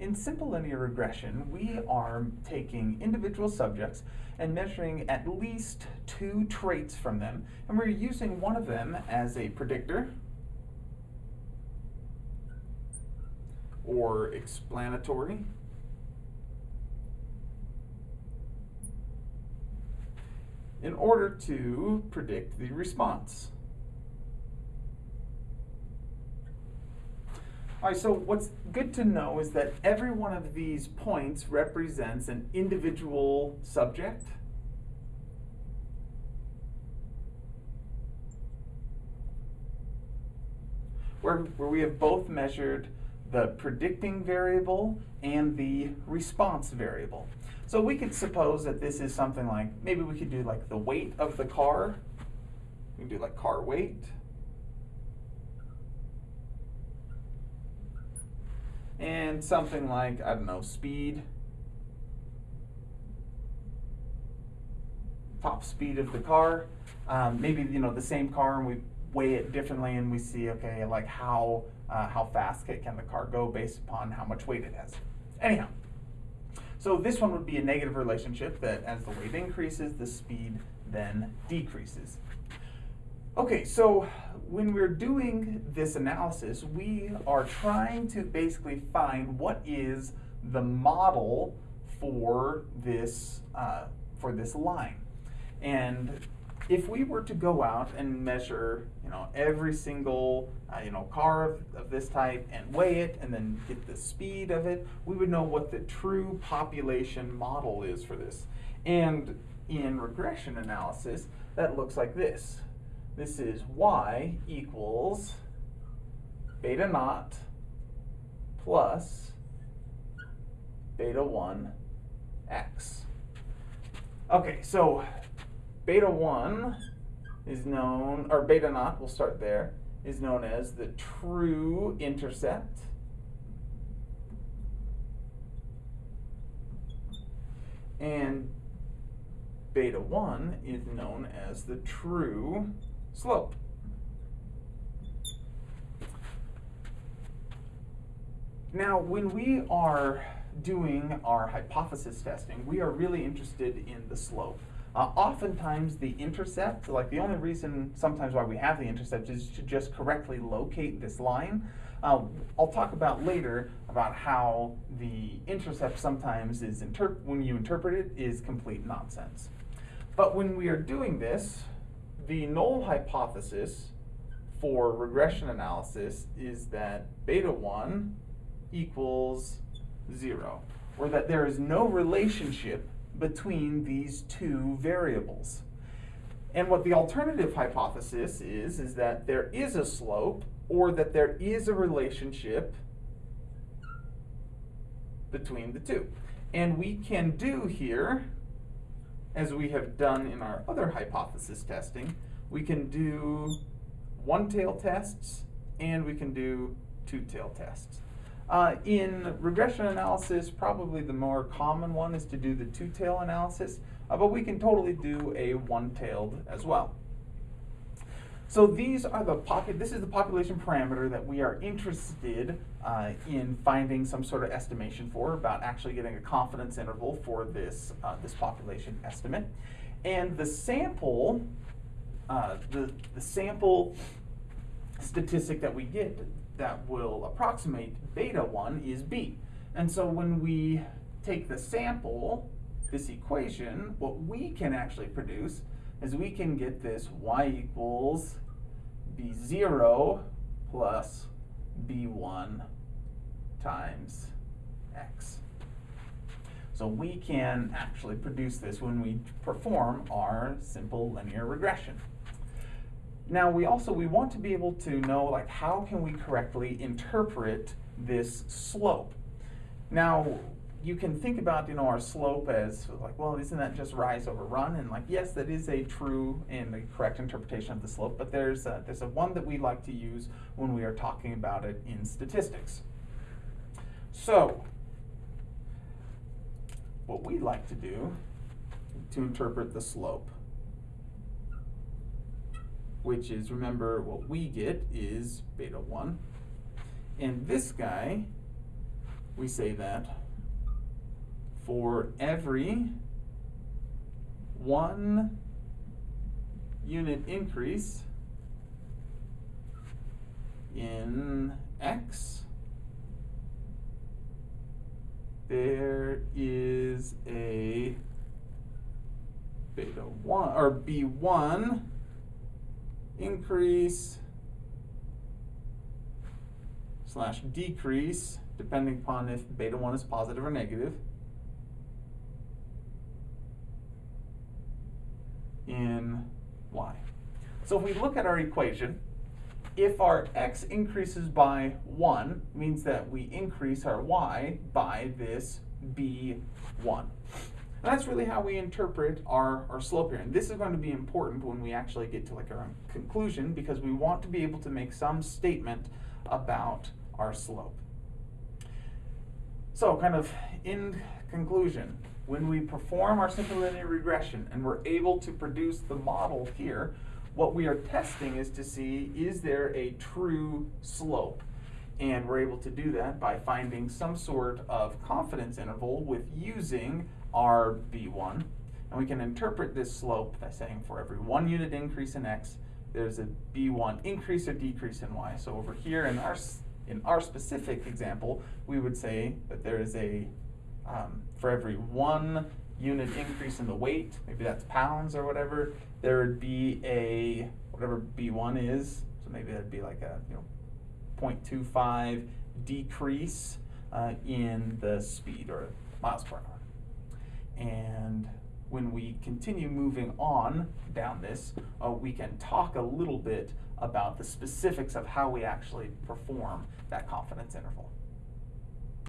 In simple linear regression, we are taking individual subjects and measuring at least two traits from them, and we're using one of them as a predictor or explanatory in order to predict the response. All right, so what's good to know is that every one of these points represents an individual subject. Where, where we have both measured the predicting variable and the response variable. So we could suppose that this is something like, maybe we could do like the weight of the car. We can do like car weight. And something like, I don't know, speed. Top speed of the car. Um, maybe, you know, the same car and we weigh it differently and we see, okay, like how, uh, how fast can the car go based upon how much weight it has. Anyhow, so this one would be a negative relationship that as the weight increases, the speed then decreases. Okay, so when we're doing this analysis, we are trying to basically find what is the model for this, uh, for this line. And if we were to go out and measure, you know, every single, uh, you know, car of, of, this type and weigh it and then get the speed of it, we would know what the true population model is for this. And in regression analysis, that looks like this. This is y equals beta naught plus beta 1 x. Okay, so beta 1 is known, or beta naught, we'll start there, is known as the true intercept. And beta 1 is known as the true slope. Now, when we are doing our hypothesis testing, we are really interested in the slope. Uh, oftentimes the intercept, like the only reason sometimes why we have the intercept is to just correctly locate this line. Uh, I'll talk about later about how the intercept sometimes is, when you interpret it, is complete nonsense. But when we are doing this, the null hypothesis for regression analysis is that beta 1 equals 0, or that there is no relationship between these two variables. And what the alternative hypothesis is, is that there is a slope or that there is a relationship between the two. And we can do here, as we have done in our other hypothesis testing, we can do one-tail tests and we can do two-tail tests. Uh, in regression analysis, probably the more common one is to do the two-tail analysis, uh, but we can totally do a one-tailed as well. So these are the pocket. This is the population parameter that we are interested uh, in finding some sort of estimation for, about actually getting a confidence interval for this uh, this population estimate, and the sample, uh, the the sample statistic that we get that will approximate beta 1 is b. And so when we take the sample, this equation, what we can actually produce is we can get this y equals b0 plus b1 times x. So we can actually produce this when we perform our simple linear regression. Now we also, we want to be able to know like how can we correctly interpret this slope. Now you can think about you know our slope as like well isn't that just rise over run and like yes that is a true and a correct interpretation of the slope but there's a, there's a one that we like to use when we are talking about it in statistics. So what we like to do to interpret the slope which is, remember, what we get is beta 1. And this guy, we say that for every one unit increase in x, there is a beta 1 or b1 increase slash decrease depending upon if beta 1 is positive or negative in y. So if we look at our equation, if our x increases by 1, means that we increase our y by this b1. And that's really how we interpret our, our slope here. And this is going to be important when we actually get to like our conclusion because we want to be able to make some statement about our slope. So kind of in conclusion, when we perform our simple linear regression and we're able to produce the model here, what we are testing is to see is there a true slope? And we're able to do that by finding some sort of confidence interval with using our B1. And we can interpret this slope by saying for every one unit increase in x, there's a B1 increase or decrease in y. So over here in our, in our specific example, we would say that there is a, um, for every one unit increase in the weight, maybe that's pounds or whatever, there would be a, whatever B1 is, so maybe that'd be like a, you know, 0.25 decrease uh, in the speed or miles per hour. And when we continue moving on down this, uh, we can talk a little bit about the specifics of how we actually perform that confidence interval.